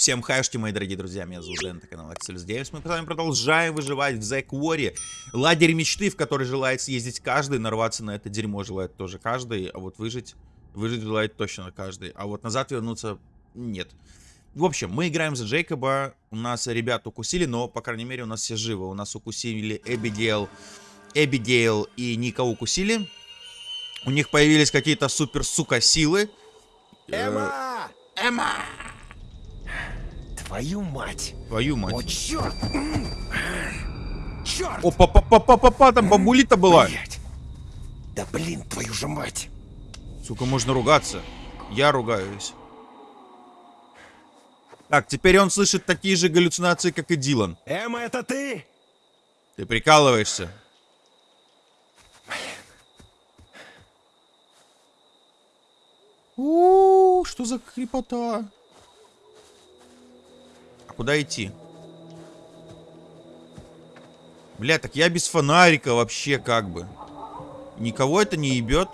Всем хайшки, мои дорогие друзья, меня зовут Дэн, это канал Axel Games. Мы с вами продолжаем выживать в The Quarry. Лагерь мечты, в который желает съездить каждый, нарваться на это дерьмо желает тоже каждый, а вот выжить, выжить желает точно каждый. А вот назад вернуться нет. В общем, мы играем за Джейкоба, у нас ребят укусили, но, по крайней мере, у нас все живы. У нас укусили Эбигейл, Эбигейл и Ника укусили. У них появились какие-то супер-сука силы. Эмма! Эмма! Твою мать! Твою О, мать. черт! Черт! О, па-па-па-па-па, там бабулита была. Блядь. Да блин, твою же мать! Сука, можно ругаться. Я ругаюсь. Так, теперь он слышит такие же галлюцинации, как и Дилан. Эмма, это ты? Ты прикалываешься. У, что за крепота? Куда идти? Бля, так я без фонарика вообще как бы. Никого это не ебет.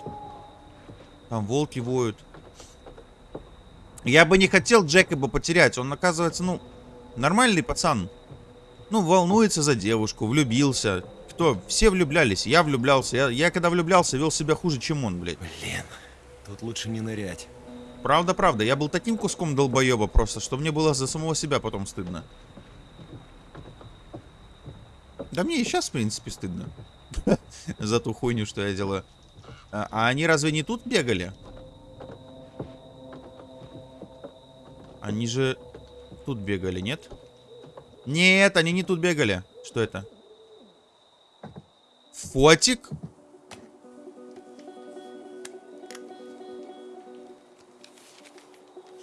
Там волки воют. Я бы не хотел Джекоба потерять. Он, оказывается, ну, нормальный пацан. Ну, волнуется за девушку, влюбился. Кто? Все влюблялись. Я влюблялся. Я, я когда влюблялся, вел себя хуже, чем он, блядь. Блин, тут лучше не нырять. Правда, правда. Я был таким куском долбоеба просто, что мне было за самого себя потом стыдно. Да мне и сейчас, в принципе, стыдно. За ту хуйню, что я делаю. А, а они разве не тут бегали? Они же тут бегали, нет? Нет, они не тут бегали. Что это? Фотик?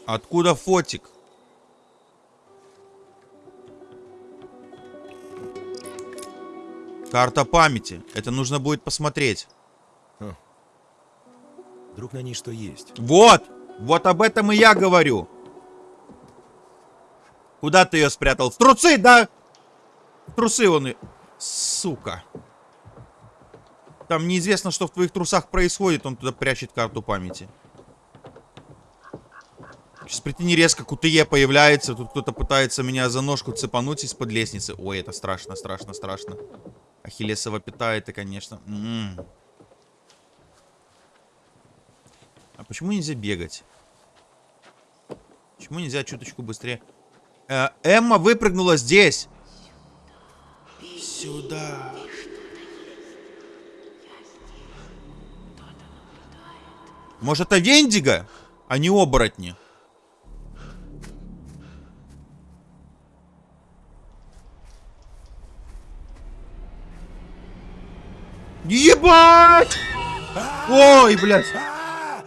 Откуда фотик? Карта памяти. Это нужно будет посмотреть. Вдруг на ней что есть? Вот! Вот об этом и я говорю. Куда ты ее спрятал? В трусы, да? В трусы он и... Сука. Там неизвестно, что в твоих трусах происходит. Он туда прячет карту памяти. Сейчас прикинь, резко КУТЕ появляется. Тут кто-то пытается меня за ножку цепануть из-под лестницы. Ой, это страшно, страшно, страшно. Ахиллесова пята это, конечно. М -м. А почему нельзя бегать? Почему нельзя чуточку быстрее? Э, Эмма выпрыгнула здесь. Сюда. Может, это Вендиго, а не оборотни? Ебать! Ой, блядь. А!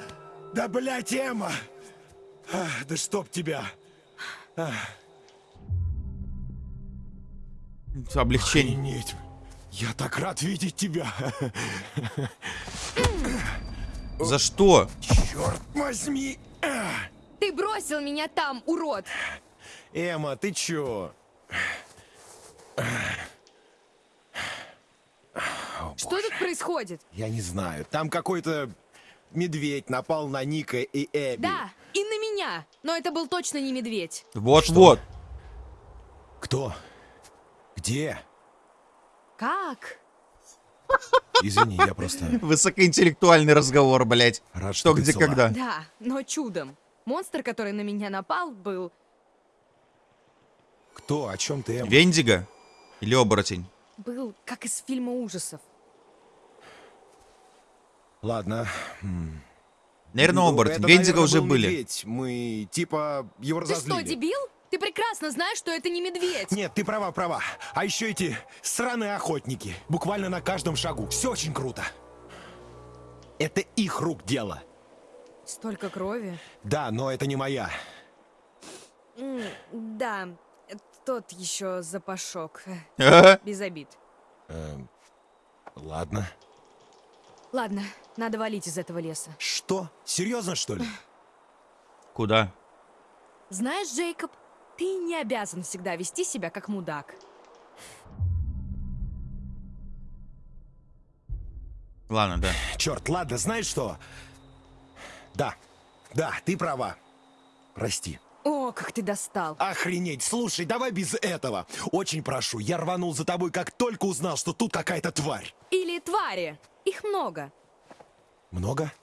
Да блядь, Эмма! А, Да чтоб тебя! Облегчение. Охренеть! Я так рад видеть тебя! За что? Черт возьми! А! Ты бросил меня там, урод! Эмма, ты чё? Что тут происходит? Я не знаю. Там какой-то медведь напал на Ника и Эбби. Да, и на меня. Но это был точно не медведь. Вот-вот. Кто? Где? Как? Извини, я просто Высокоинтеллектуальный разговор, блядь. рад, Что, ты где, цела. когда. Да, но чудом. Монстр, который на меня напал, был... Кто? О чем ты, Эмма? Вендиго? Или оборотень? был как из фильма ужасов. Ладно. Наверное, Ну, Вендиго наверное, уже был были. медведь. Мы, типа, его Ты разозлили. что, дебил? Ты прекрасно знаешь, что это не медведь. Нет, ты права, права. А еще эти сраные охотники. Буквально на каждом шагу. Все очень круто. Это их рук дело. Столько крови. Да, но это не моя. Да, тот еще запашок. Без обид. Эм, ладно. Ладно, надо валить из этого леса. Что? Серьезно, что ли? Куда? Знаешь, Джейкоб, ты не обязан всегда вести себя как мудак. Ладно, да. Черт, ладно, знаешь что? Да, да, ты права. Прости. О, как ты достал. Охренеть, слушай, давай без этого. Очень прошу, я рванул за тобой, как только узнал, что тут какая-то тварь. Или твари. Их много. Много?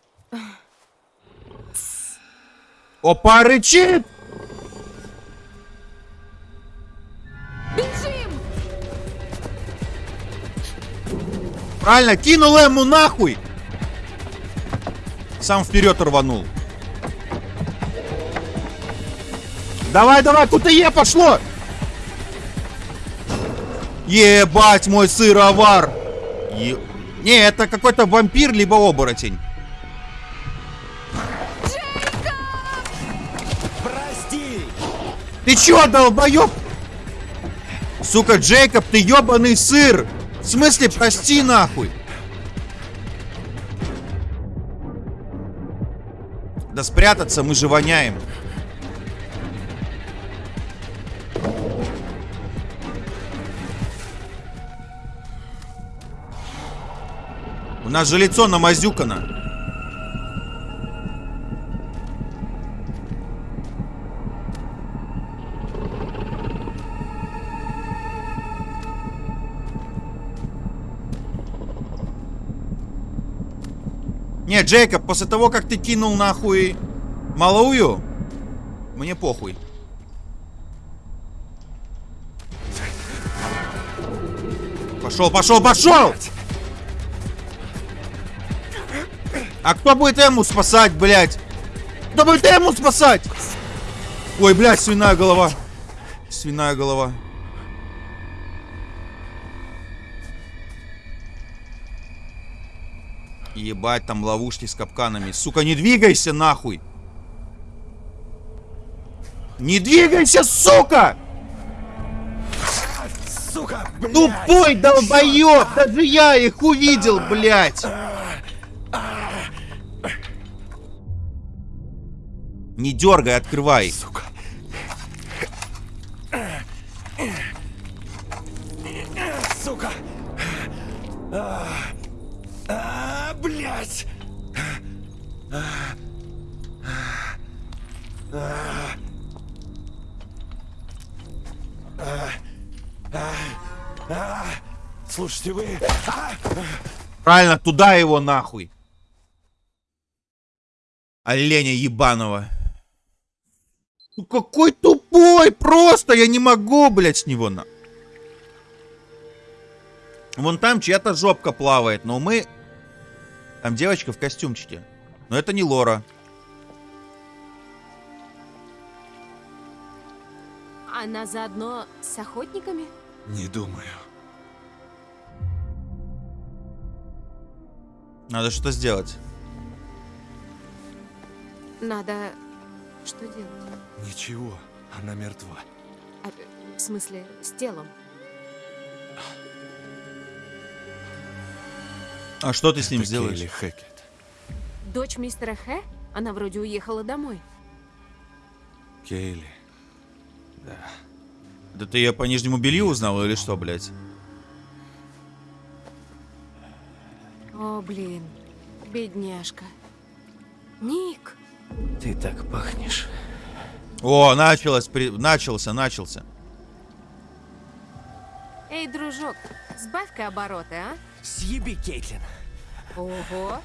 Опа, рычит! Бежим! Правильно, кинул ему нахуй! Сам вперед рванул. Давай, давай, куда пошло! Ебать мой сыровар! Е... Не, это какой-то вампир, либо оборотень. Прости! Ты чё, долбоёб? Сука, Джейкоб, ты ёбаный сыр! В смысле, прости нахуй! Да спрятаться, мы же воняем. У нас же лицо намазюкано. Не, Джейкоб, после того, как ты кинул нахуй малую, мне похуй. Пошел, пошел, пошел! А кто будет ему спасать, блядь? Кто будет ему спасать? Ой, блядь, свиная голова. Свиная голова. Ебать, там ловушки с капканами. Сука, не двигайся нахуй. Не двигайся, сука! Сука, блядь! Тупой долбоёб! Даже я их увидел, блядь! Не дергай, открывай. Сука. Сука. А, а, блядь. Слушайте, вы... А! Правильно, туда его нахуй. Оленя ебаного. Ну какой тупой! Просто я не могу, блядь, с него на... Вон там чья-то жопка плавает, но мы... Там девочка в костюмчике. Но это не Лора. Она заодно с охотниками? Не думаю. Надо что-то сделать. Надо... Что делать? Ничего, она мертва. А, в смысле, с телом? А что ты с ним Это сделаешь? Кейли Хэкет. Дочь мистера Хэ? Она вроде уехала домой. Кейли. Да. Да ты ее по нижнему белью узнал или что, блядь? О, блин. Бедняжка. Ник! Ты так пахнешь. О, началось, при... начался, начался. Эй, дружок, сбавь-ка обороты, а? Съеби, Кейтлин. Ого!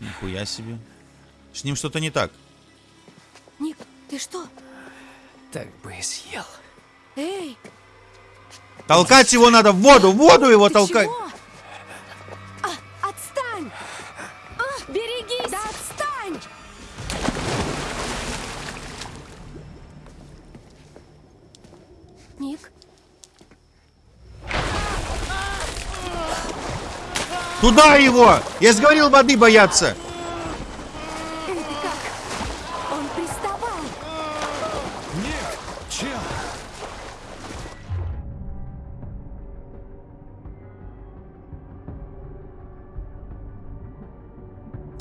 Нихуя себе. С ним что-то не так. Ник, ты что? Так бы и съел. Эй, Толкать его надо в воду, в воду его ты толкать. чего? Туда его! Я же говорил воды бояться. эй, ты как? Он приставал! Нет, чел.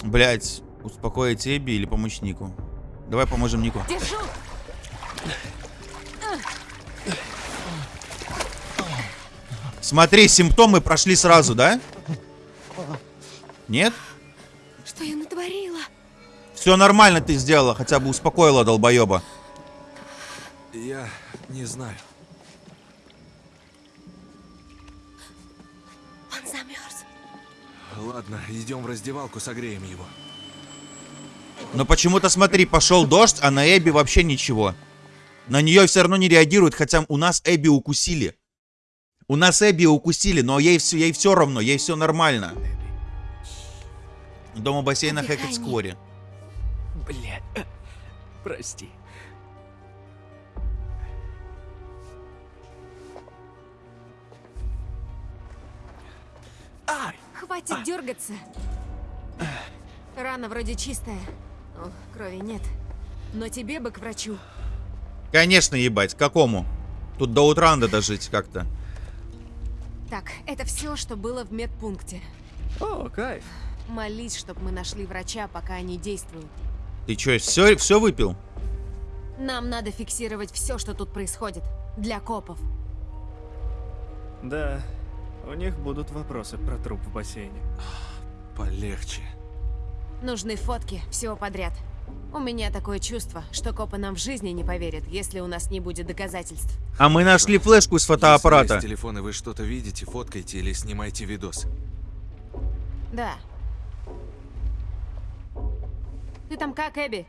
Блять, успокоить Эбби или помочь Нику? Давай поможем Нику. Держу! Смотри, симптомы прошли сразу, да? Нет? Что я натворила? Все нормально ты сделала, хотя бы успокоила долбоеба. Я не знаю. Он замерз. Ладно, идем в раздевалку, согреем его. Но почему-то, смотри, пошел дождь, а на Эбби вообще ничего. На нее все равно не реагирует, хотя у нас Эбби укусили. У нас Эбби укусили, но ей все, ей все равно, ей все нормально. Дома бассейна Отдыхай, Хэкет Ник. Сквори. Блядь. Прости. Ай! Хватит дергаться. Рана вроде чистая. О, крови нет. Но тебе бы к врачу. Конечно, ебать, к какому? Тут до утра надо дожить как-то. Так, это все, что было в медпункте. О, кайф. Молись, чтобы мы нашли врача, пока они действуют. Ты что, все, все выпил? Нам надо фиксировать все, что тут происходит. Для копов. Да, у них будут вопросы про труп в бассейне. Полегче. Нужны фотки всего подряд. У меня такое чувство, что копы нам в жизни не поверят, если у нас не будет доказательств. А мы нашли флешку с фотоаппарата. Если есть телефон и вы что-то видите, фоткайте или снимайте видос. Да. Ты там как, Эбби?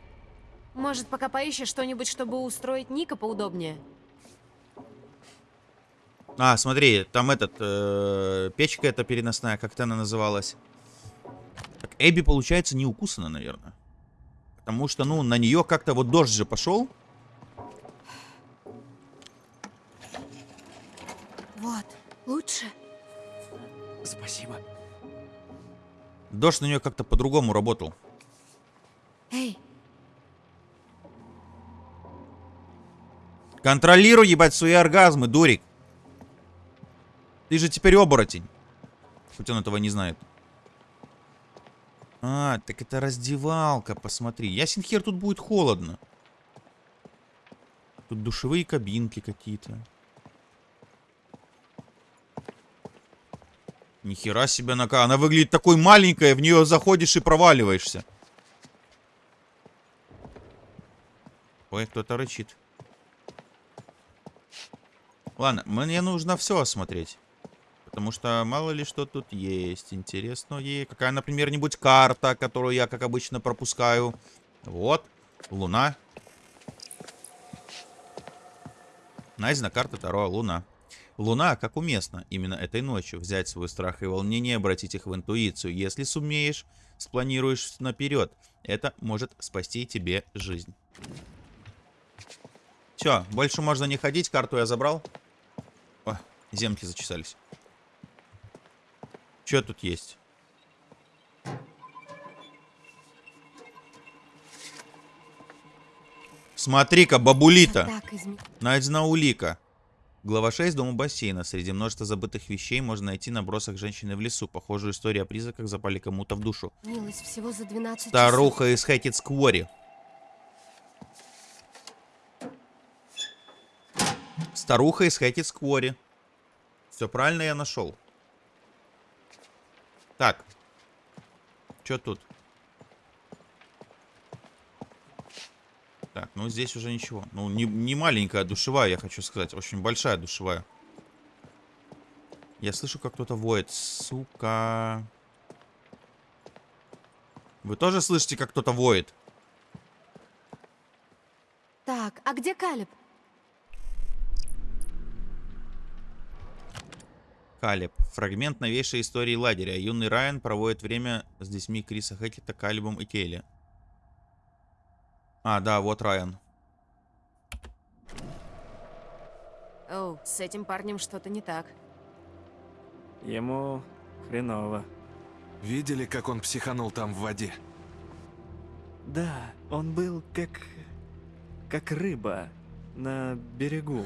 Может, пока поищешь что-нибудь, чтобы устроить Ника поудобнее? А, смотри, там этот, э, печка эта переносная, как-то она называлась. Так, Эбби, получается, не укусана, наверное. Потому что, ну, на нее как-то вот дождь же пошел. Вот, лучше. Спасибо. Дождь на нее как-то по-другому работал. Эй, Контролируй, ебать, свои оргазмы, дурик. Ты же теперь оборотень. Хоть он этого не знает. А, так это раздевалка, посмотри. Ясен хер, тут будет холодно. Тут душевые кабинки какие-то. Нихера себе она, ка- она выглядит такой маленькая, в нее заходишь и проваливаешься. Ой, кто-то рычит. Ладно, мне нужно все осмотреть. Потому что мало ли что тут есть. Интересно, ей какая, например, нибудь карта, которую я, как обычно, пропускаю. Вот, луна. Найдена карта Таро Луна. Луна, как уместно, именно этой ночью взять свой страх и волнение и обратить их в интуицию. Если сумеешь, спланируешь наперед, это может спасти тебе жизнь. Все, больше можно не ходить, карту я забрал. О, земки зачесались. Что тут есть? Смотри-ка, бабулита. Найдена улика. Глава 6 дома бассейна. Среди множества забытых вещей можно найти набросок женщины в лесу. Похожую историю о призраках запали кому-то в душу. Снилось всего за 12 часов. Старуха из Хэкет Сквори. Старуха из Хэкет Сквори. Все правильно я нашел. Так. Что тут? Так, ну здесь уже ничего. Ну, не, не маленькая душевая, я хочу сказать. Очень большая душевая. Я слышу, как кто-то воет. Сука. Вы тоже слышите, как кто-то воет? Так, а где Калиб? Калиб. Фрагмент новейшей истории лагеря. Юный Райан проводит время с детьми Криса Хэкета, Калибом и Кейли. А, да, вот Райан. Оу, с этим парнем что-то не так. Ему хреново. Видели, как он психанул там в воде? Да, он был как... как рыба на берегу.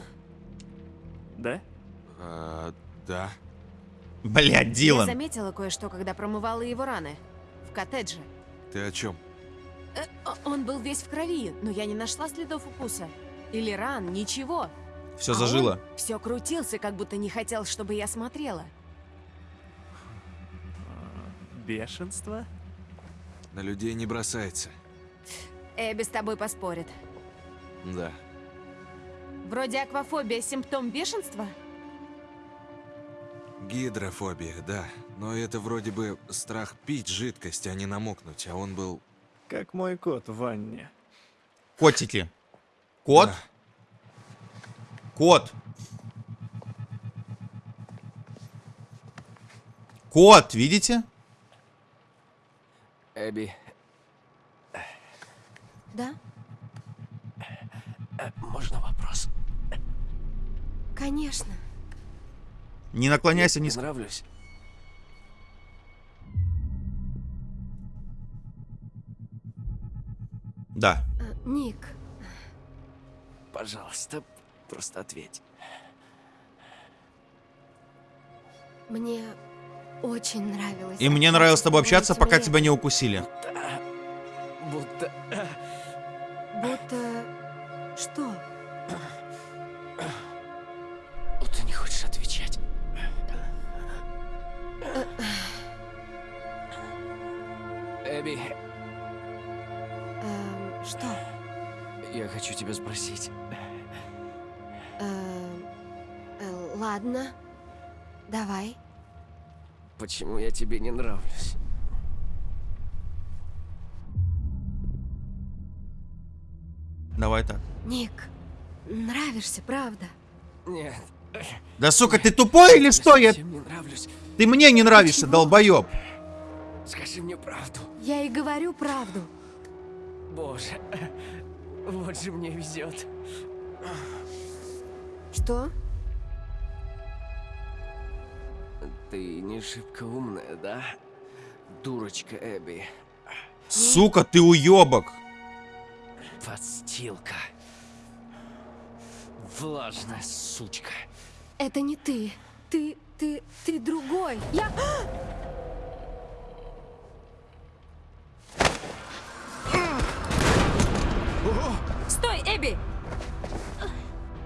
Да? А, да. Блядь, Я Дилан. заметила кое-что, когда промывала его раны. В коттедже. Ты о чем? Э, он был весь в крови, но я не нашла следов укуса. Или ран, ничего. Все зажило. Все крутился, как будто не хотел, чтобы я смотрела. Бешенство? На людей не бросается. Эбби с тобой поспорит. Да. Вроде аквафобия симптом бешенства? Гидрофобия, да. Но это вроде бы страх пить жидкость, а не намокнуть, а он был... Как мой кот в ванне. Котики. Кот? Да. Кот. Кот, видите? Эбби, Да, э, можно вопрос? конечно. Не наклоняйся Не нравлюсь? Да. Э, Ник, Пожалуйста, просто ответь. мне очень нравилось. И мне нравилось с тобой общаться, пока тебя не укусили. Будто... Будто... Что? Эбби, Эм, что? я хочу тебя спросить. Эм, э, ладно. Давай. Почему я тебе не нравлюсь? Давай так. Ник, нравишься, правда? Нет. Да сука, ты тупой или что? Я... не нравлюсь. Ты мне не нравишься, Почему? долбоеб. Скажи мне правду. Я и говорю правду. Боже, вот же мне везет. Что? Ты не шибко умная, да? Дурочка Эбби. Сука, ты уебок. Подстилка. Влажная сучка. Это не ты. Ты, ты, ты другой. Я... Эбби!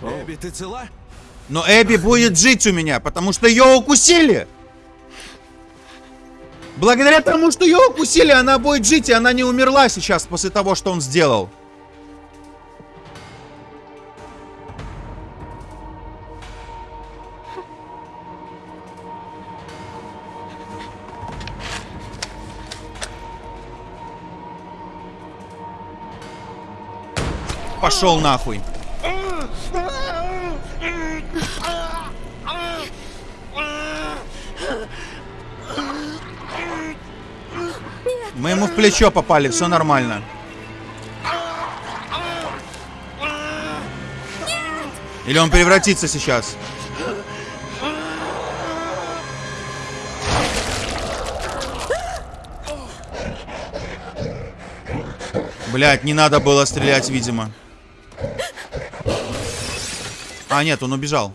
Эбби, ты цела? Но Эбби будет жить у меня, потому что ее укусили. Благодаря тому, что ее укусили, она будет жить, и она не умерла сейчас после того, что он сделал. Пошел нахуй. Мы ему в плечо попали, все нормально. Или он превратится сейчас? Блять, не надо было стрелять, видимо. А, нет, он убежал.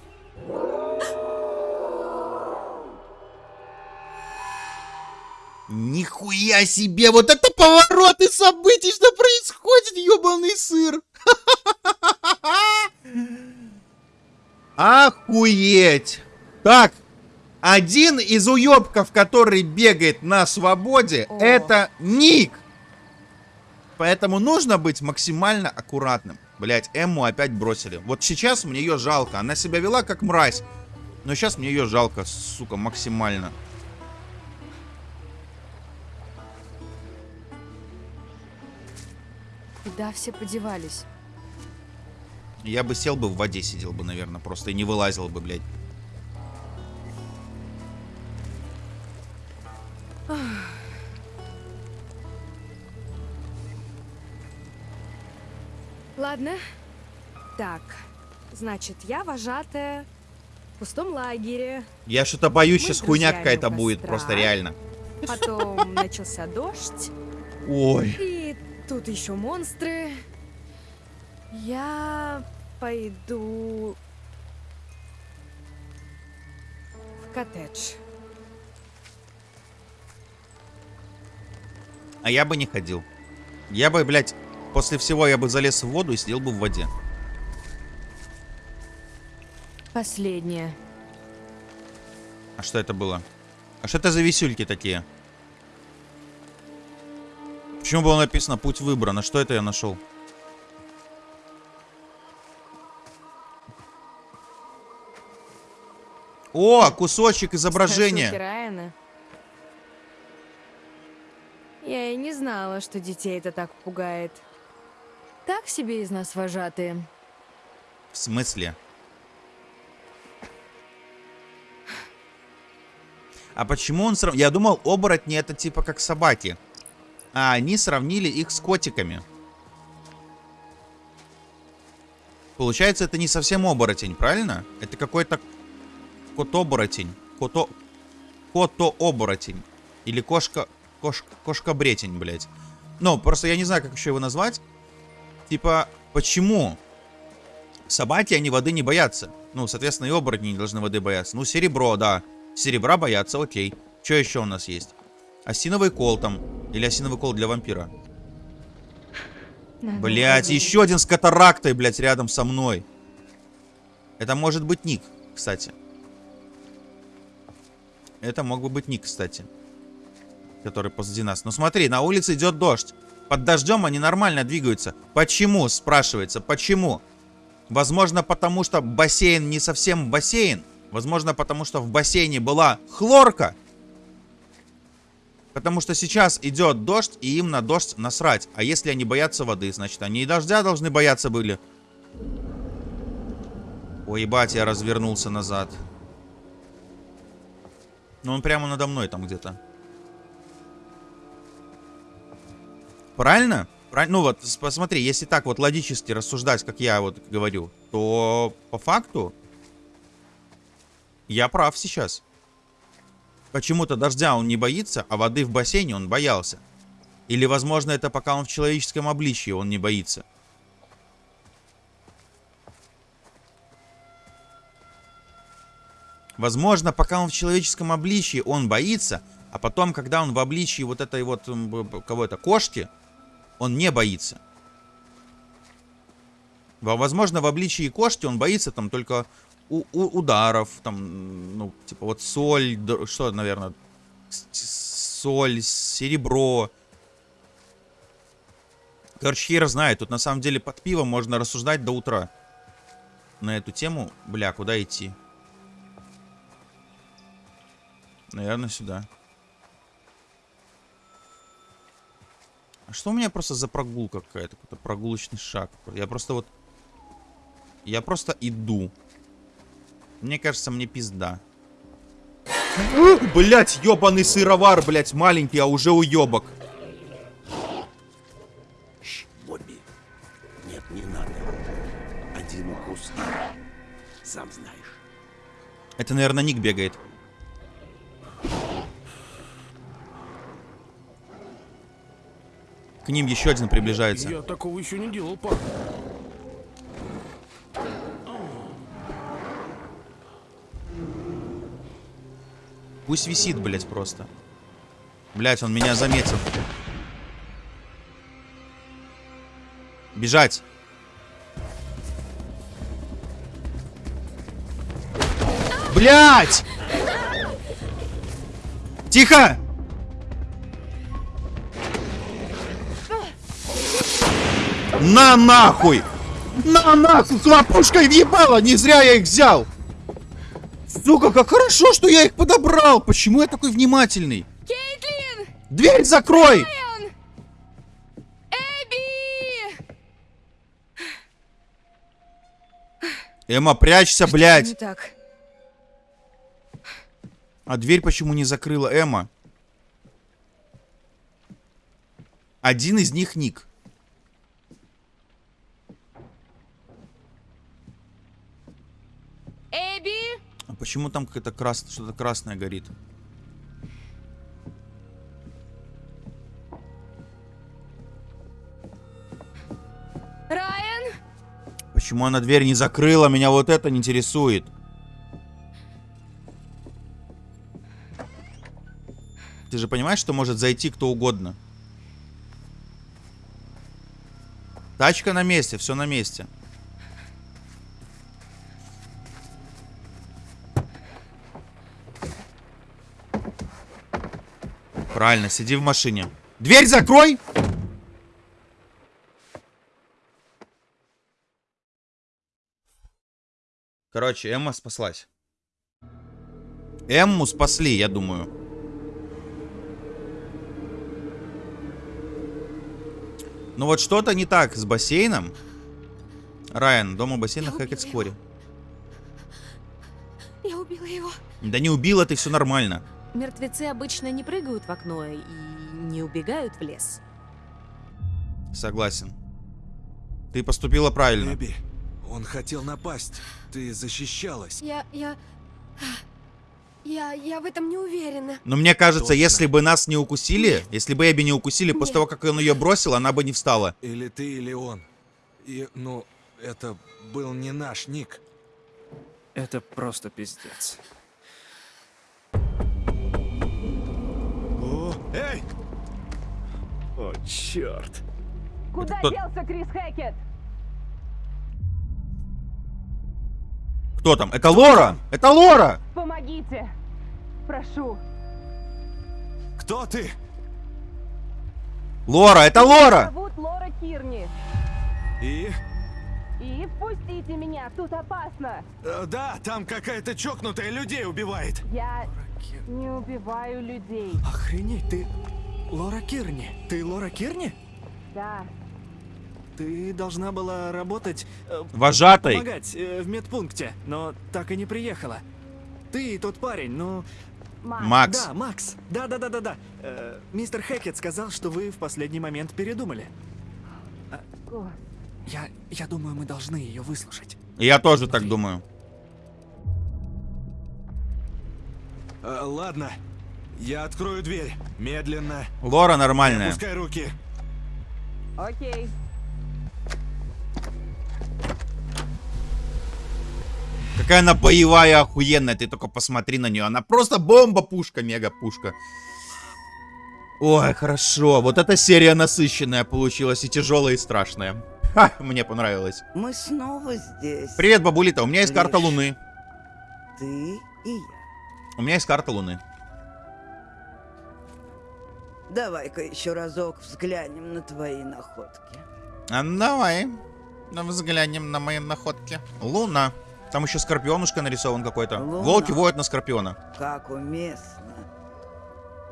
Нихуя себе! Вот это повороты событий! Что происходит, ебаный сыр? Охуеть! Так, один из уебков, который бегает на свободе, О. это Ник. Поэтому нужно быть максимально аккуратным. Блять, Эмму опять бросили. Вот сейчас мне ее жалко. Она себя вела как мразь. Но сейчас мне ее жалко, сука, максимально. Куда все подевались? Я бы сел бы в воде, сидел бы, наверное, просто и не вылазил бы, блядь. Ладно. Так, значит, я вожатая в пустом лагере. Я что-то боюсь, Мы сейчас хуйня какая-то будет, просто реально. Потом начался дождь. Ой. И тут еще монстры. Я пойду в коттедж. А я бы не ходил. Я бы, блядь, после всего я бы залез в воду и сидел бы в воде. Последнее. А что это было? А что это за висюльки такие? Почему было написано путь выбран? А что это я нашел? О, кусочек изображения. Райана. Я и не знала, что детей это так пугает. Так себе из нас вожатые. В смысле? А почему он срав... Я думал, оборотни это типа как собаки. А они сравнили их с котиками. Получается, это не совсем оборотень, правильно? Это какой-то кот-оборотень. Кото... Кото-оборотень. Или кошка... Кош... Кошка-бретень, блядь. Ну, просто я не знаю, как еще его назвать. Типа, почему собаки, они воды не боятся? Ну, соответственно, и оборотни не должны воды бояться. Ну, серебро, да. Серебра боятся, окей. Что еще у нас есть? Осиновый кол там. Или осиновый кол для вампира. Блять, еще один с катарактой, блять, рядом со мной. Это может быть Ник, кстати. Это мог бы быть Ник, кстати. Который позади нас. Ну смотри, на улице идет дождь. Под дождем они нормально двигаются. Почему, спрашивается, почему? Возможно, потому что бассейн не совсем бассейн. Возможно, потому что в бассейне была хлорка. Потому что сейчас идет дождь, и им на дождь насрать. А если они боятся воды, значит, они и дождя должны бояться были. Ой, ебать, я развернулся назад. Ну, он прямо надо мной там где-то. Правильно? Ну вот, посмотри, если так вот логически рассуждать, как я вот говорю, то по факту я прав сейчас. Почему-то дождя он не боится, а воды в бассейне он боялся. Или, возможно, это пока он в человеческом обличии, он не боится. Возможно, пока он в человеческом обличии, он боится, а потом, когда он в обличии вот этой вот, кого это, кошки, он не боится. Во- Возможно, в обличии кошки он боится там только у- у- ударов, там, ну, типа вот соль, что, наверное, соль, серебро. Короче, хер знает, тут на самом деле под пивом можно рассуждать до утра. На эту тему, бля, куда идти? Наверное, сюда. А что у меня просто за прогулка какая-то? Какой-то прогулочный шаг. Я просто вот... Я просто иду. Мне кажется, мне пизда. Блять, ебаный сыровар, блять, маленький, а уже уебок. Бобби. Нет, не надо. Один укус. Сам знаешь. Это, наверное, Ник бегает. К ним еще один приближается. Я такого еще не делал, пап. Пусть висит, блять, просто. Блять, он меня заметил. Бежать. Блять! Тихо! На нахуй! На нахуй! С лопушкой въебало! Не зря я их взял! Сука, как хорошо, что я их подобрал! Почему я такой внимательный? Кейтлин! Дверь закрой! Райан! Эбби! Эмма, прячься, Не блядь! так. А дверь почему не закрыла Эмма? Один из них Ник. Эбби! А почему там какое-то крас... что-то красное горит? Райан! Почему она дверь не закрыла? Меня вот это не интересует. Ты же понимаешь, что может зайти кто угодно? Тачка на месте, все на месте. Правильно, сиди в машине. Дверь закрой! Короче, Эмма спаслась. Эмму спасли, я думаю. Ну вот что-то не так с бассейном. Райан, дома бассейна хэкет вскоре. Я убила его. Да не убила, ты все нормально. Мертвецы обычно не прыгают в окно и не убегают в лес. Согласен. Ты поступила правильно. Эбби, он хотел напасть. Ты защищалась. Я, я... Я, я в этом не уверена. Но мне кажется, Точно. если бы нас не укусили, если бы Эбби не укусили, после Нет. того, как он ее бросил, она бы не встала. Или ты, или он. И, ну, это был не наш Ник. Это просто пиздец. Эй! О, черт. Куда кто- делся Крис Хэкет? Кто там? Это Лора! Это Лора! Помогите! Прошу. Кто ты? Лора, это Лора! Зовут Лора Кирни. И? И впустите меня, тут опасно. Э, да, там какая-то чокнутая людей убивает. Я не убиваю людей. Охренеть, ты... Лора Кирни. Ты Лора Кирни? Да. Ты должна была работать... э, Вожатой. Помогать э, в медпункте, но так и не приехала. Ты и тот парень, ну... Макс. Да, Макс. Да-да-да-да-да. Э, мистер Хэкет сказал, что вы в последний момент передумали. А, я, я думаю, мы должны ее выслушать. Я тоже так думаю. Э, ладно, я открою дверь. Медленно. Лора нормальная. Опускай руки. Окей. Какая она боевая, охуенная. Ты только посмотри на нее. Она просто бомба-пушка, мега-пушка. Ой, хорошо. Вот эта серия насыщенная получилась. И тяжелая, и страшная. Ха, мне понравилось. Мы снова здесь. Привет, бабулита. У меня есть карта Лишь. Луны. Ты и я. У меня есть карта Луны. Давай-ка еще разок взглянем на твои находки. А давай. Ну, взглянем на мои находки. Луна. Там еще скорпионушка нарисован какой-то. Волки воют на скорпиона. Как уместно.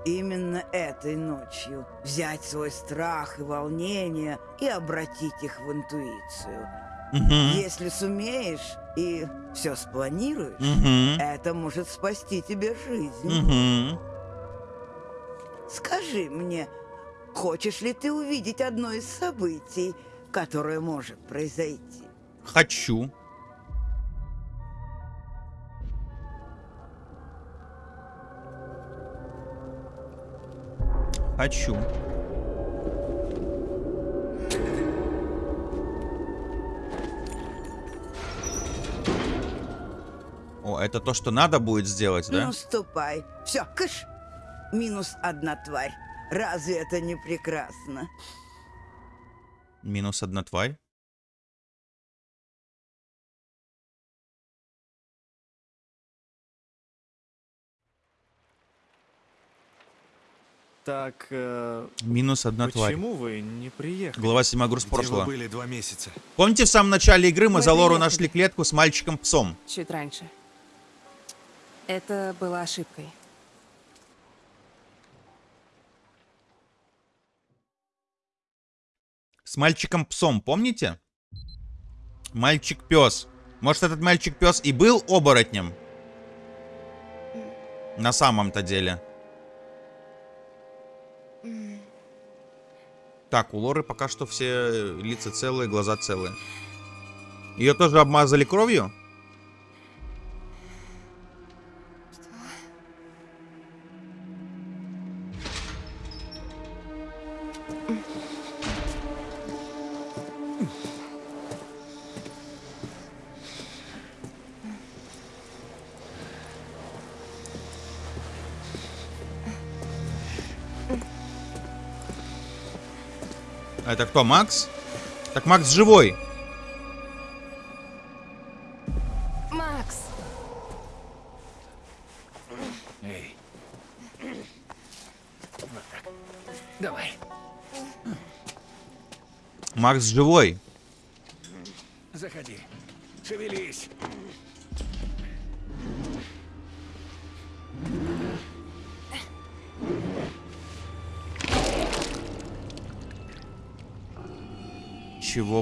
Именно этой ночью взять свой страх и волнение и обратить их в интуицию. Мгм. Если сумеешь и все спланируешь, Мгм. это может спасти тебе жизнь. Мгм. Скажи мне, хочешь ли ты увидеть одно из событий, которое может произойти? Хочу. Хочу. О, это то, что надо будет сделать, да? Ну, ступай. Все, кыш. Минус одна тварь. Разве это не прекрасно? Минус одна тварь. Так, э, Минус одна тварь. почему вы не приехали? Глава 7 груз Где прошлого. были два месяца? Помните, в самом начале игры мы Мы за Лору приехали. нашли клетку с мальчиком-псом? Чуть раньше. Это была ошибкой. С мальчиком-псом, помните? Мальчик-пес. Может, этот мальчик-пес и был оборотнем? На самом-то деле. Так, у Лоры пока что все лица целые, глаза целые. Ее тоже обмазали кровью? Это кто, Макс? Так Макс живой. Макс! Эй. Вот так. Давай. Макс живой.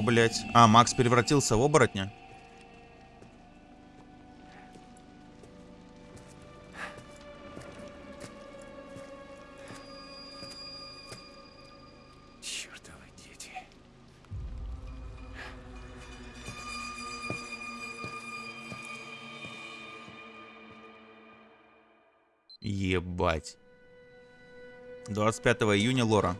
Блядь? А, Макс превратился в оборотня? Ебать. 25 июня Лора.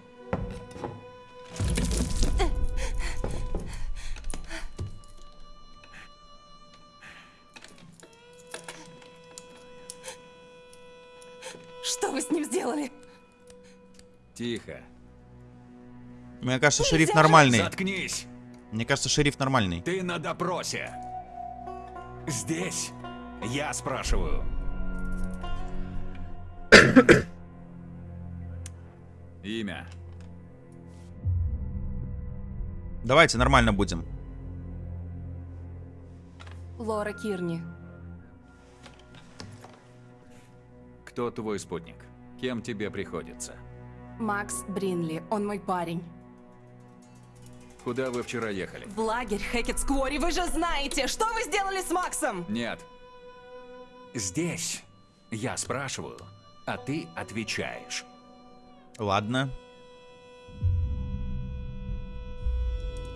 Что вы с ним сделали? Тихо. Мне кажется, шериф нормальный. Заткнись. Мне кажется, шериф нормальный. Ты на допросе. Здесь. Я спрашиваю. Имя. Давайте нормально будем. Лора Кирни. Кто твой спутник? Кем тебе приходится? Макс Бринли. Он мой парень. Куда вы вчера ехали? В лагерь Хэкет Сквори. Вы же знаете, что вы сделали с Максом? Нет. Здесь. Я спрашиваю, а ты отвечаешь. Ладно.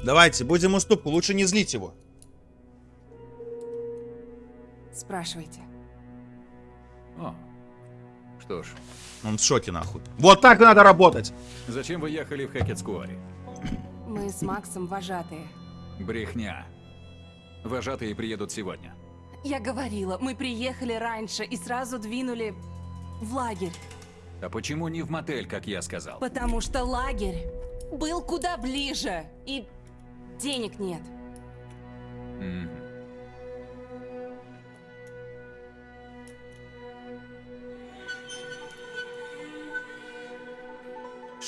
Давайте, будем уступку. Лучше не злить его. Спрашивайте. О. Что ж, Он в шоке, нахуй. Вот так надо работать. зачем вы ехали в Хэкетскуари? Мы с Максом вожатые. Брехня. Вожатые приедут сегодня. Я говорила, мы приехали раньше и сразу двинули в лагерь. А почему не в мотель, как я сказал? Потому что лагерь был куда ближе. И денег нет. Мгм.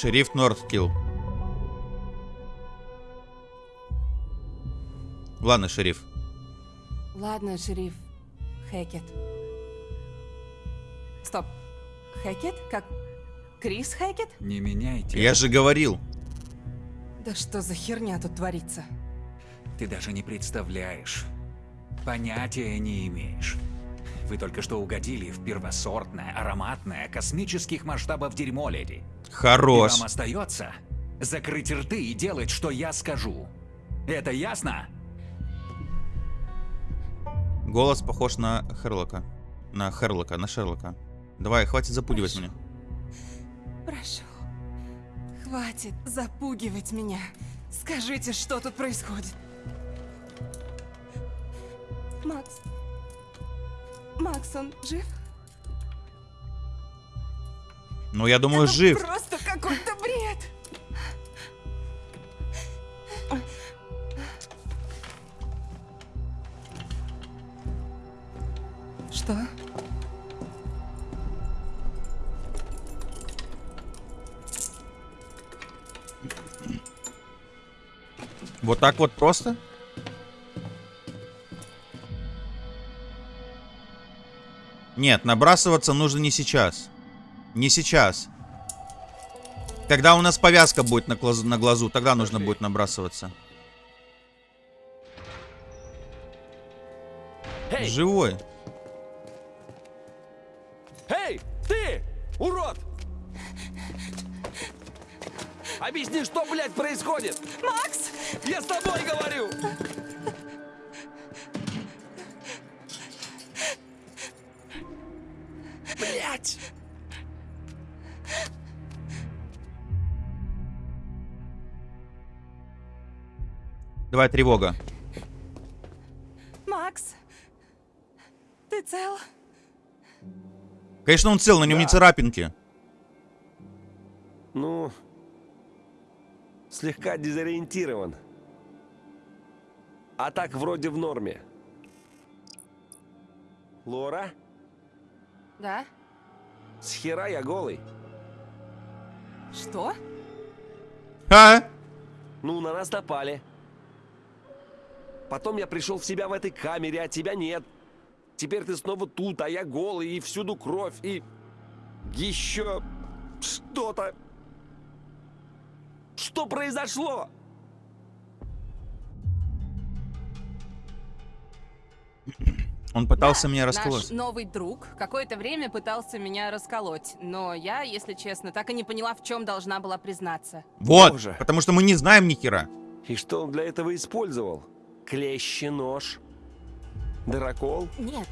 Шериф Нордкилл. Ладно, шериф. Ладно, шериф. Хэкет. Стоп. Хэкет? Как Крис Хэкет? Не меняйте. Я же говорил. Да что за херня тут творится? Ты даже не представляешь. Понятия не имеешь. Вы только что угодили в первосортное, ароматное, космических масштабов дерьмо, леди. И Хорош. вам остается закрыть рты и делать, что я скажу. Это ясно? Голос похож на Херлока. На Херлока, на Шерлока. Давай, хватит запугивать меня. Прошу. Хватит запугивать меня. Скажите, что тут происходит. Макс. Макс, он жив? Ну, я думаю, Это жив. Просто какой-то бред. Что? Вот так вот просто? Нет, набрасываться нужно не сейчас. Не сейчас. Когда у нас повязка будет на глазу, на глазу тогда нужно будет набрасываться. Эй! Живой. Эй, ты! Урод! Объясни, что, блядь, происходит? Макс! Я с тобой говорю! Давай тревога. Макс! Ты цел? Конечно, он цел, на нем не царапинки. Ну, слегка дезориентирован. А так вроде в норме. Лора, Да? с хера я голый. Что? А? Ну, на нас напали. Потом я пришел в себя в этой камере, а тебя нет. Теперь ты снова тут, а я голый, и всюду кровь, и... Еще что-то. Что произошло? Он пытался да, меня расколоть. Наш новый друг какое-то время пытался меня расколоть, но я, если честно, так и не поняла, в чем должна была признаться. Вот, Боже. потому что мы не знаем ни хера. И что он для этого использовал? Клещи нож? Дырокол? Нет,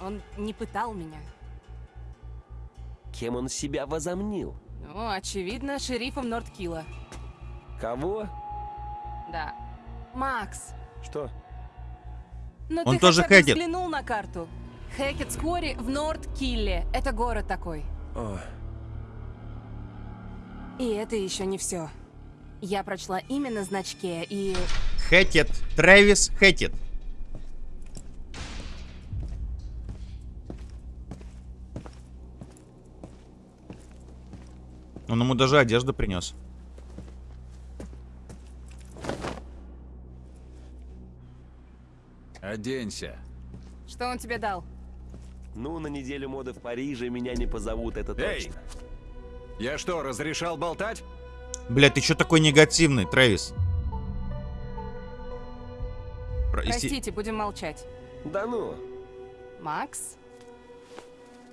он не пытал меня. Кем он себя возомнил? Ну, очевидно, шерифом Нордкилла. Кого? Да. Макс, Что? ну Он ты тоже хотя бы Хэкет. взглянул на карту. Хэкет Сквори в Нордкилле. Это город такой. О, И это еще не все. Я прочла имя на значке и... Хэттит. Трэвис Хэттит. Он ему даже одежду принес. Оденься. Что он тебе дал? ну, на неделю моды в Париже меня не позовут, это Эй! точно. Я что, разрешал болтать? Бля, ты чё такой негативный, Трэвис? Если- Простите, будем молчать. Да ну, Макс?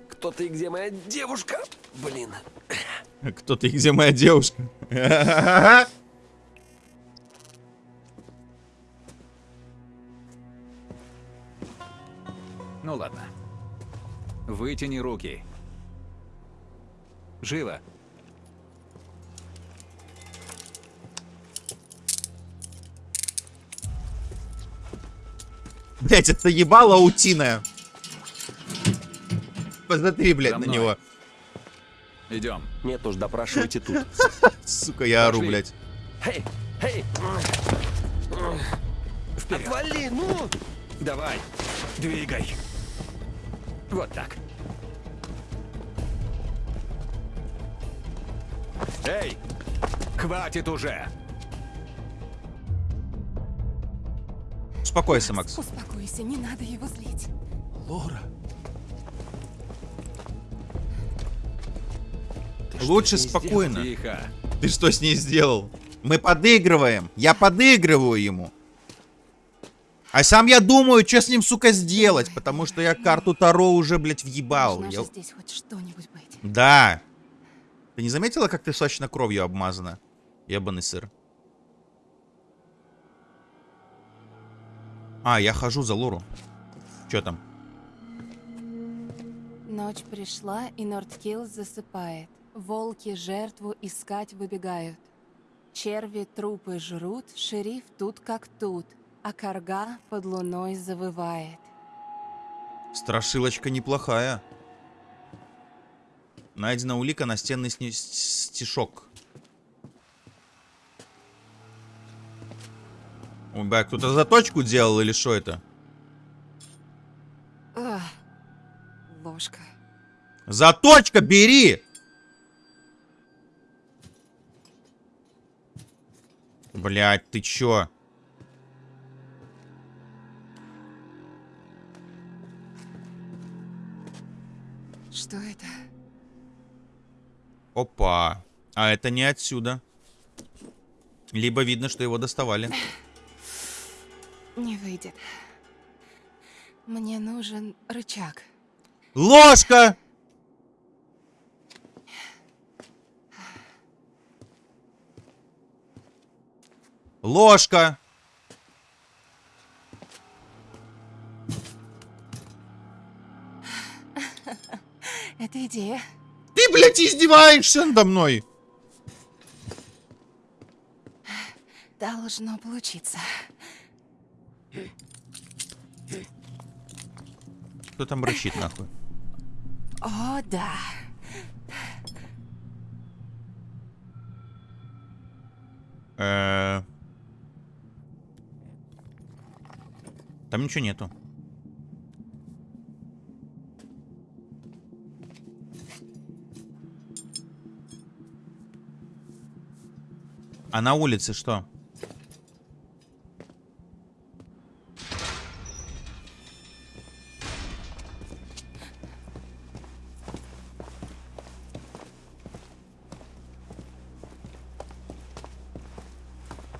кто ты и где моя девушка? Блин. Кто ты и где моя девушка? Ну ладно. Вытяни руки. Живо. Блять, это ебало утиная. Посмотри, блядь, на него. Идем. Нет уж, допрашивайте тут. Сука, я ору, блядь. Эй, эй! Отвали, ну! Давай. Двигай. Вот так. Эй! Хватит уже! Успокойся, Макс. Успокойся, не надо его злить. Лора. Лучше с ней спокойно. Тихо. Ты что с ней сделал? Мы подыгрываем. Я подыгрываю ему. А сам я думаю, что с ним, сука, сделать. Потому что я карту Таро уже, блядь, въебал. Я- здесь хоть что-нибудь быть. Да. Ты не заметила, как ты сочно кровью обмазана? Ебаный сыр. А, я хожу за Лору. Че там? Ночь пришла, и Нордкилл засыпает. Волки жертву искать выбегают. Черви трупы жрут, шериф тут как тут, а карга под луной завывает. Страшилочка неплохая. Найдена улика настенный сни- стишок. Бля, кто-то заточку делал или что это? Ложка. Заточка, бери! Блять, ты чё? Что это? Опа. А это не отсюда. Либо видно, что его доставали. Не выйдет. Мне нужен рычаг. Ложка! Ложка! Это идея. Ты, блядь, издеваешься надо мной! Должно получиться. Кто там рычит, нахуй? О, да. Э, Там ничего нету. А на улице что?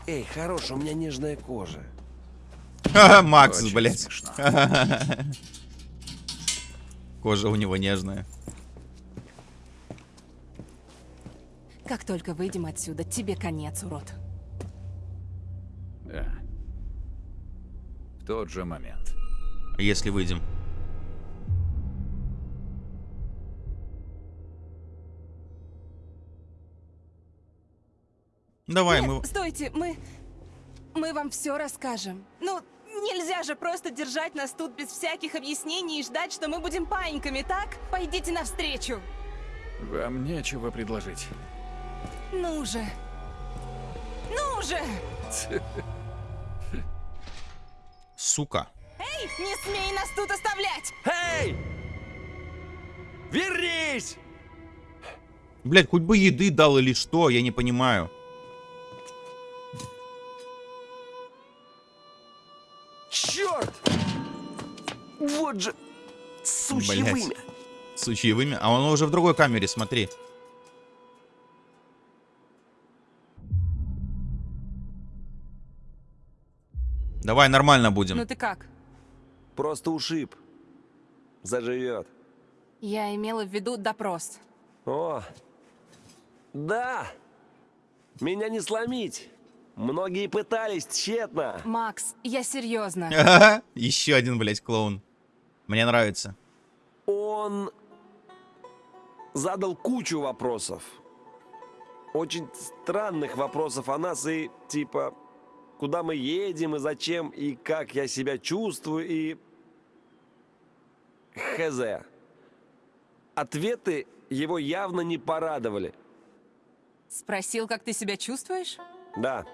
Эй, хорош, у меня нежная кожа. Макс, Очень блядь. смешно. Кожа у него нежная. Как только выйдем отсюда, тебе конец, урод. Да. В тот же момент. Если выйдем. Давай, Нет, мы... стойте, мы... Мы вам все расскажем. Ну, нельзя же просто держать нас тут без всяких объяснений и ждать, что мы будем паиньками, так? Пойдите навстречу. Вам нечего предложить. Ну же. Ну же! Сука. Эй, не смей нас тут оставлять! Эй! Вернись! Блядь, хоть бы еды дал или что, я не понимаю. Вот же... Сучье Блядь. вымя. С учьевыми. А он уже в другой камере, смотри. Давай, нормально будем. Ну ты как? Просто ушиб. Заживет. Я имела в виду допрос. О, да. Меня не сломить. Многие пытались тщетно. Макс, я серьезно. Еще один, блядь, клоун. Мне нравится. Он задал кучу вопросов. Очень странных вопросов о нас и типа, куда мы едем и зачем, и как я себя чувствую, и... Хз. Ответы его явно не порадовали. Спросил, как ты себя чувствуешь? Да.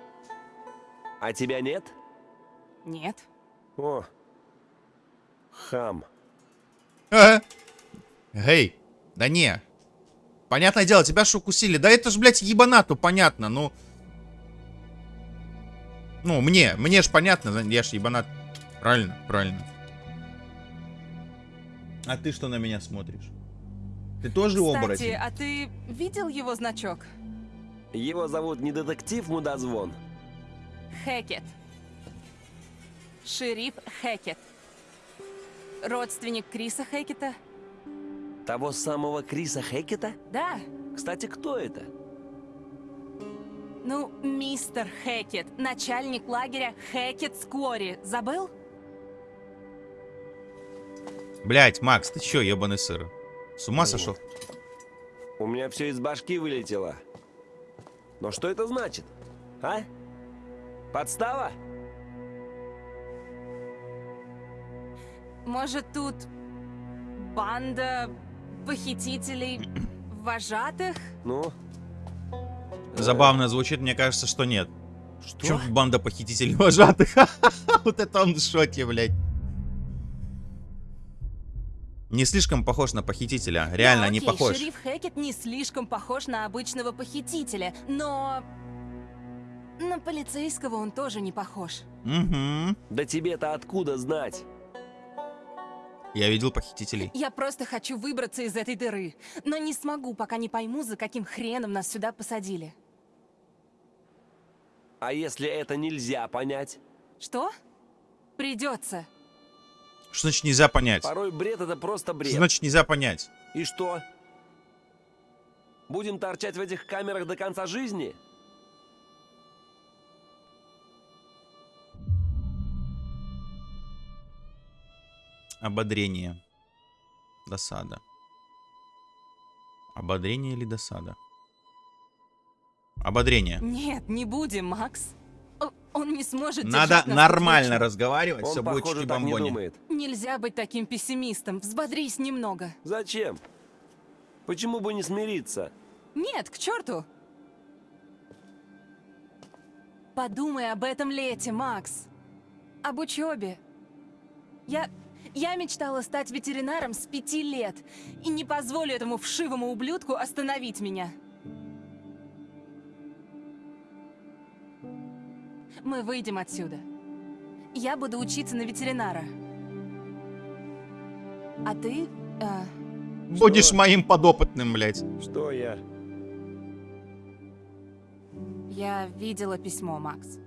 А тебя нет? Нет. О. Хам. А? Эй, да не. Понятное дело, тебя ж укусили. Да это ж, блядь, ебанату, понятно, ну... Ну, мне, мне ж понятно, я ж ебанат. Правильно, правильно. А ты что на меня смотришь? Ты тоже Кстати, оборотень? а ты видел его значок? Его зовут не детектив Мудозвон. Хекет. Шериф Хекет. Родственник Криса Хекета? Того самого Криса Хекета? Да. Кстати, кто это? Ну, мистер Хекет, начальник лагеря Хекет Сквори. Забыл? Блять, Макс, ты чё, ебаный сыр? С ума сошел? У меня все из башки вылетело. Но что это значит? А? Подстава? Может, тут банда похитителей вожатых? Ну? Забавно звучит, мне кажется, что нет. Что? Чё банда похитителей вожатых? Вот это он в шоке, блядь. Не слишком похож на похитителя. Реально, не окей, похож. Шериф Хекет не слишком похож на обычного похитителя, но... На полицейского он тоже не похож. Угу. Да тебе-то откуда знать? Я видел похитителей. Я просто хочу выбраться из этой дыры, но не смогу, пока не пойму, за каким хреном нас сюда посадили. А если это нельзя понять? Что? Придется. Что значит нельзя понять? Порой бред это просто бред. Что значит нельзя понять? И что? Будем торчать в этих камерах до конца жизни? Ободрение. Досада. Ободрение или досада? Ободрение. Нет, не будем, Макс. Он не сможет Надо нормально вечно. разговаривать, Он, все будет похоже, так не бомбони. думает. Нельзя быть таким пессимистом. Взбодрись немного. Зачем? Почему бы не смириться? Нет, к черту. Подумай об этом лете, Макс. Об учебе. Я... Я мечтала стать ветеринаром с пяти лет. И не позволю этому вшивому ублюдку остановить меня. Мы выйдем отсюда. Я буду учиться на ветеринара. А ты... э, Будешь моим подопытным, блядь. Что я? я видела письмо, Макс.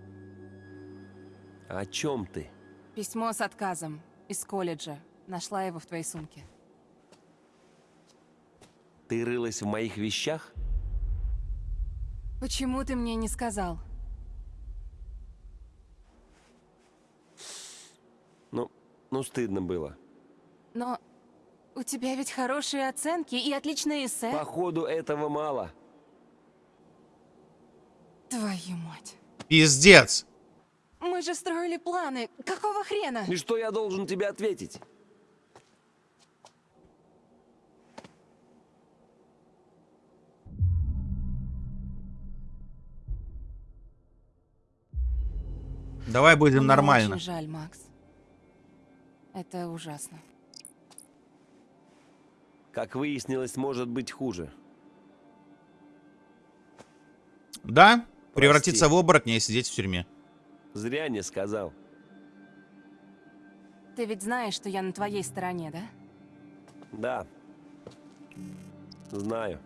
О чем ты? Письмо с отказом из колледжа. Нашла его в твоей сумке. Ты рылась в моих вещах? Почему ты мне не сказал? Ну, ну стыдно было. Но у тебя ведь хорошие оценки и отличные эссе. Походу, этого мало. Твою мать. Пиздец. Мы же строили планы. Какого хрена? И что я должен тебе ответить? Давай будем Мне нормально. Очень жаль, Макс. Это ужасно. Как выяснилось, может быть хуже. Да? Превратиться в оборотня и сидеть в тюрьме. Зря не сказал. Ты ведь знаешь, что я на твоей стороне, да? Да. Знаю.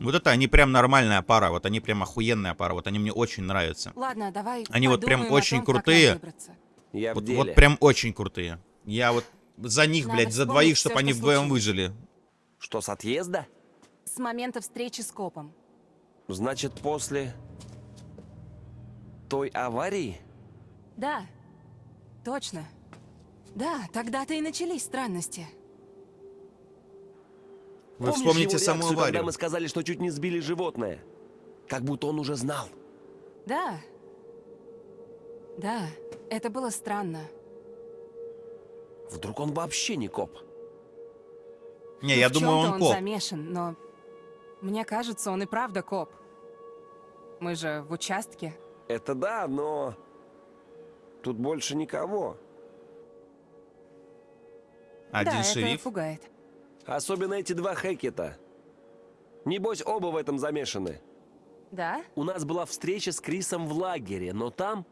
Вот это они прям нормальная пара. Вот они прям охуенная пара. Вот они мне очень нравятся. Ладно, давай Они вот прям очень том, крутые. Я Вот, вот прям очень крутые. Я вот за них, Надо блядь, за двоих, чтобы что они вдвоем выжили. Что, с отъезда? С момента встречи с копом. Значит, после той аварии? Да, точно. Да, тогда-то и начались странности. Вы Помнишь вспомните его саму реакцию, когда аварию. мы сказали, что чуть не сбили животное? Как будто он уже знал. Да. Да, это было странно. Вдруг он вообще не коп? Не, я В думаю, он он коп. замешан, но мне кажется, он и правда коп. Мы же в участке. Это да, но... Тут больше никого. Один да, шериф. это пугает. Особенно эти два Хекета. Небось, оба в этом замешаны. Да? У нас была встреча с Крисом в лагере, но там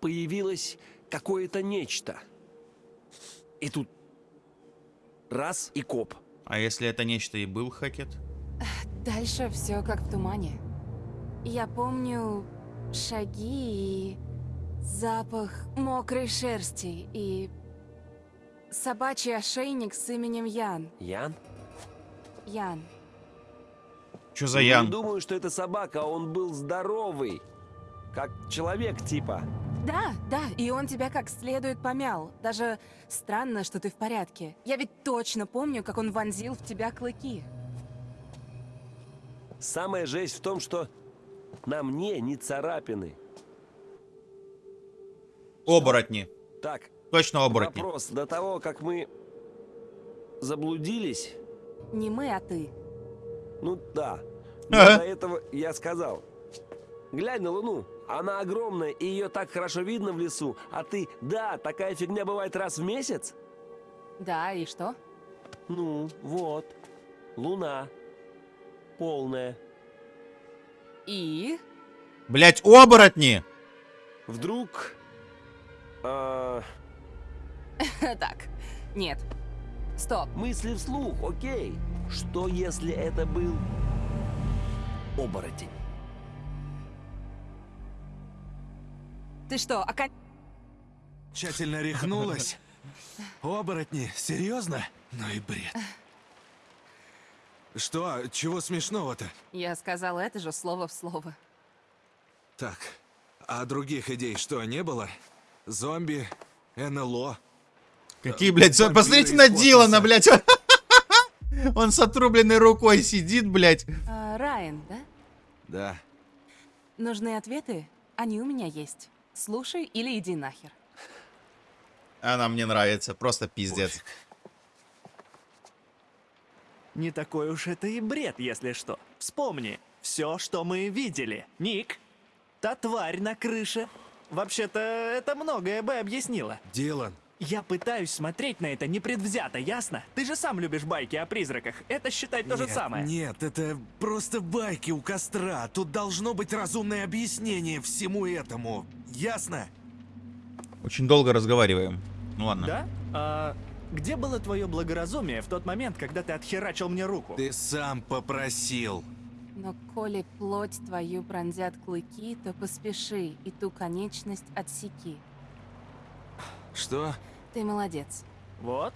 появилось какое-то нечто. И тут раз и коп. А если это нечто и был Хакет? Дальше все как в тумане. Я помню шаги и запах мокрой шерсти и собачий ошейник с именем Ян. Ян? Ян. Что за Не Ян? думаю, что это собака, он был здоровый. Как человек типа. Да, да, и он тебя как следует помял. Даже странно, что ты в порядке. Я ведь точно помню, как он вонзил в тебя клыки. Самая жесть в том, что на мне не царапины. Оборотни. Так, Точно оборотни. вопрос. До того, как мы заблудились, Не мы, а ты. ну да. Но Ага. до этого я сказал. Глянь на Луну. Она огромная, и ее так хорошо видно в лесу. А ты, да, такая фигня бывает раз в месяц? Да, и что? Ну, вот. Луна. Полная. И? Блять, оборотни! Вдруг... а, Так, нет. Стоп. мысли вслух, окей. Что если это был оборотень? Ты что, окон... Тщательно рехнулась. Оборотни, серьезно? Ну и бред. Что? Чего смешного-то? Я сказала это же слово в слово. Так, а других идей что, не было? Зомби, НЛО? Какие, блядь, вампиры посмотрите на. Дилана, блядь. Он с отрубленной рукой сидит, блядь. А, Райан, да? Да. Нужны ответы? Они у меня есть. Слушай или иди нахер. Она мне нравится, просто пиздец. Не такой уж это и бред, если что. Вспомни, все, что мы видели. Ник, та тварь на крыше. Вообще-то, это многое бы объяснило. Дилан, Я пытаюсь смотреть на это непредвзято, ясно? Ты же сам любишь байки о призраках. Это считай то же нет, самое. Нет, это просто байки у костра. Тут должно быть разумное объяснение всему этому. Ясно? Очень долго разговариваем. Ну ладно. Да? А где было твое благоразумие в тот момент, когда ты отхерачил мне руку? Ты сам попросил. Но коли плоть твою пронзят клыки, то поспеши и ту конечность отсеки. Что? Ты молодец. Вот.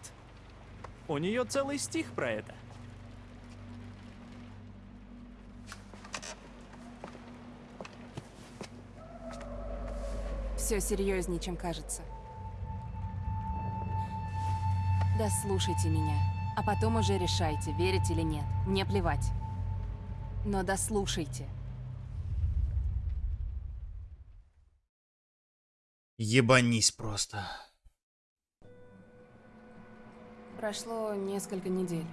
У нее целый стих про это. Все серьезнее, чем кажется. Да слушайте меня, а потом уже решайте, верить или нет. Мне плевать. Но дослушайте. Ебанись просто. Прошло несколько недель.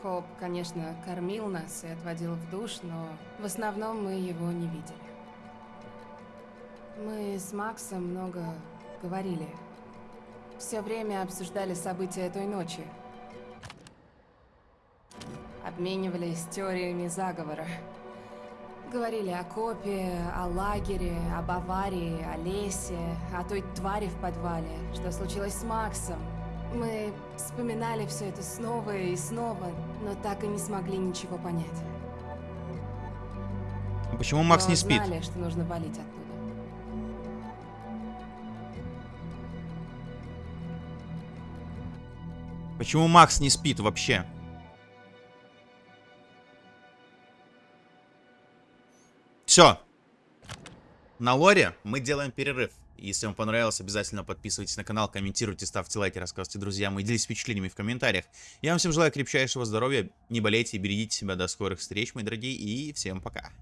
Коп, конечно, кормил нас и отводил в душ, но в основном мы его не видели. Мы с Максом много говорили. Все время обсуждали события той ночи. Обменивались теориями заговора. Говорили о Копе, о лагере, об аварии, о лесе, о той твари в подвале, что случилось с Максом. Мы вспоминали все это снова и снова, но так и не смогли ничего понять. Почему Макс Но не спит? знали, что нужно валить оттуда. Почему Макс не спит вообще? Все. На лоре мы делаем перерыв. Если вам понравилось, обязательно подписывайтесь на канал, комментируйте, ставьте лайки, рассказывайте друзьям и делитесь впечатлениями в комментариях. Я вам всем желаю крепчайшего здоровья, не болейте и берегите себя. До скорых встреч, мои дорогие, и всем пока.